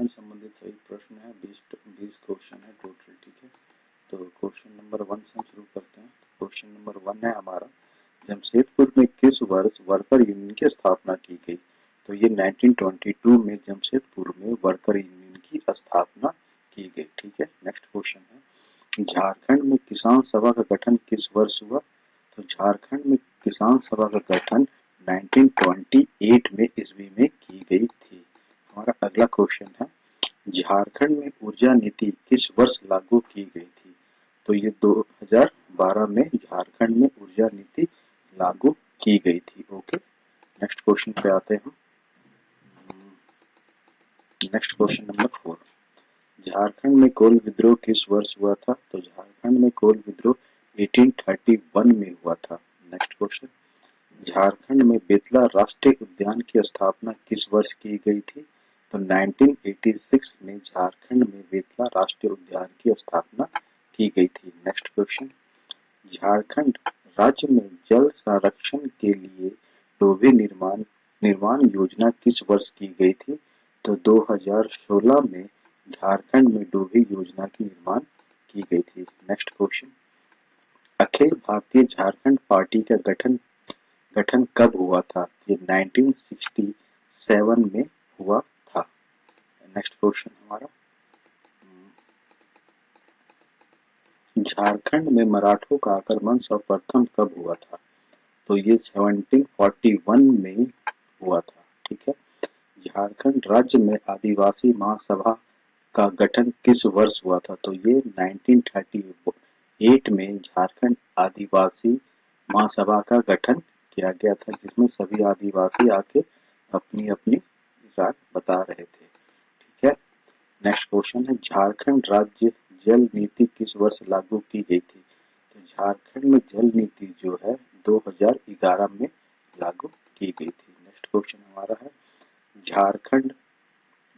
झारखंड संबंधित सही प्रश्न है बीस बीस क्वेश्चन है टोटल ठीक है? तो क्वेश्चन नंबर वन से हम शुरू करते हैं। क्वेश्चन नंबर वन है हमारा। जमशेदपुर में किस वर्ष वर्कर यूनियन की स्थापना की गई तो ये 1922 में जमशेदपुर में वर्कर यूनियन की स्थापना की गई, ठीक है? नेक्स्ट क्वेश्चन है। झारखंड में किसान सभा का गठन किस वर्ष हुआ? तो झारखंड में किसान सभा का गठन 1928 में ईस्वी में की गई थी। हमारा अगला क्वेश्चन है। झारखंड में ऊर्जा नीति किस वर्ष लागू की गई थी? तो ये 2012 में झारखंड में ऊर्जा नीति लागू की गई थी। ओके, नेक्स्ट क्वेश्चन पे आते हैं next question number four. Jharkhand में कोल विद्रोह किस वर्ष हुआ था? तो झारखंड में कोल विद्रोह 1831 में हुआ था। Next question. झारखंड में बेतला राष्ट्रीय उद्यान की स्थापना किस वर्ष की गई थी? तो 1986 में झारखंड में बेतला राष्ट्रीय उद्यान की स्थापना की गई थी। नेक्स्ट क्वेश्चन झारखंड राज्य में जल संरक्षण के लिए डोबे निर्माण निर्माण योजना किस वर्ष की गई थी? तो 2016 में झारखंड में डोबे योजना की निर्माण की गई थी। Next question Akhil Bharatiya Jharkhand party का गठन गठन कब हुआ था? ये 1967 में हुआ। नेक्स्ट क्वेश्चन हमारा झारखंड में मराठों का आक्रमण सर्वप्रथम कब हुआ था? तो ये 1741 में हुआ था, ठीक है? झारखंड राज्य में आदिवासी महासभा का गठन किस वर्ष हुआ था? तो ये 1938 में झारखंड आदिवासी महासभा का गठन किया गया था, जिसमें सभी आदिवासी आके अपनी अपनी राय बता रहे थे। नेक्स्ट क्वेश्चन है, झारखंड राज्य जल नीति किस वर्ष लागू की गई थी? तो झारखंड में जल नीति जो है 2011 में लागू की गई थी। नेक्स्ट क्वेश्चन हमारा है, झारखंड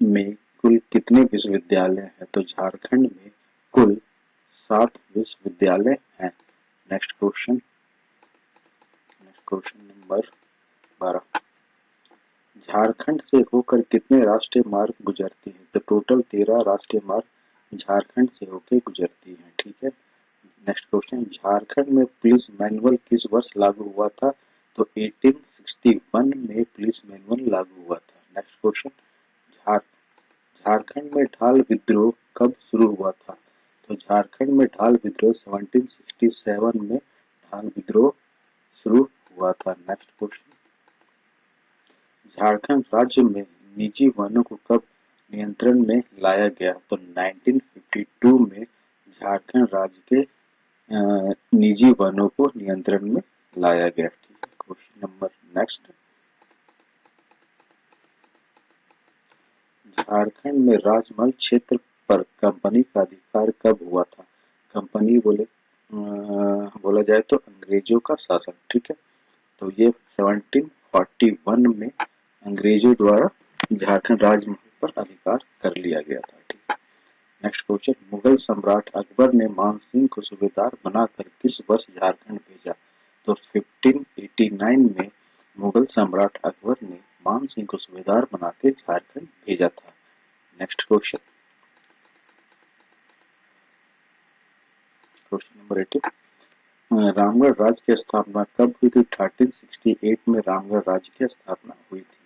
में कुल कितने विश्वविद्यालय हैं? तो झारखंड में कुल सात विश्वविद्यालय हैं। Next question next question number बारह। झारखंड से होकर कितने राष्ट्रीय मार्ग गुजरते हैं? तो टोटल तेरह राष्ट्रीय मार्ग झारखंड से होकर गुजरती हैं, ठीक है? नेक्स्ट क्वेश्चन झारखंड में पुलिस मैनुअल किस वर्ष लागू हुआ था? तो 1861 में पुलिस मैनुअल लागू हुआ था। नेक्स्ट क्वेश्चन झार झारखंड में ढाल विद्रोह कब शुरू हुआ था? तो झारखंड में ढाल विद्रोह 1767 में ढाल विद्रोह शुरू हुआ था। नेक्स्ट क्वेश्चन झारखंड राज्य में निजी वनों को कब नियंत्रण में लाया गया? तो 1952 में झारखंड राज्य के निजी वनों को नियंत्रण में लाया गया। ठीक है क्वेश्चन नंबर नेक्स्ट। झारखंड में राजमहल क्षेत्र पर कंपनी का अधिकार कब हुआ था? कंपनी बोले बोला जाए तो अंग्रेज़ों का शासन, ठीक है? तो ये 1741 में अंग्रेज़ों द्वारा झारखंड राजमहल पर अधिकार कर लिया गया था, ठीक नेक्स्ट क्वेश्चन मुगल सम्राट अकबर ने मान सिंह को सूबेदार बनाकर किस वर्ष झारखंड भेजा? तो 1589 में मुगल सम्राट अकबर ने मान सिंह को सूबेदार बना के झारखंड भेजा था। Next question question number eighteen Ramgarh राज्य की स्थापना कब हुई थी? 1368 में रामगढ़ राज्य की स्थापना हुई थी।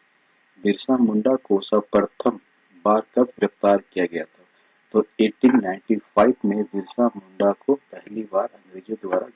बिरसा मुंडा को सर्वप्रथम बार कब गिरफ़्तार किया गया था? तो 1895 में बिरसा मुंडा को पहली बार अंग्रेज़ों द्वारा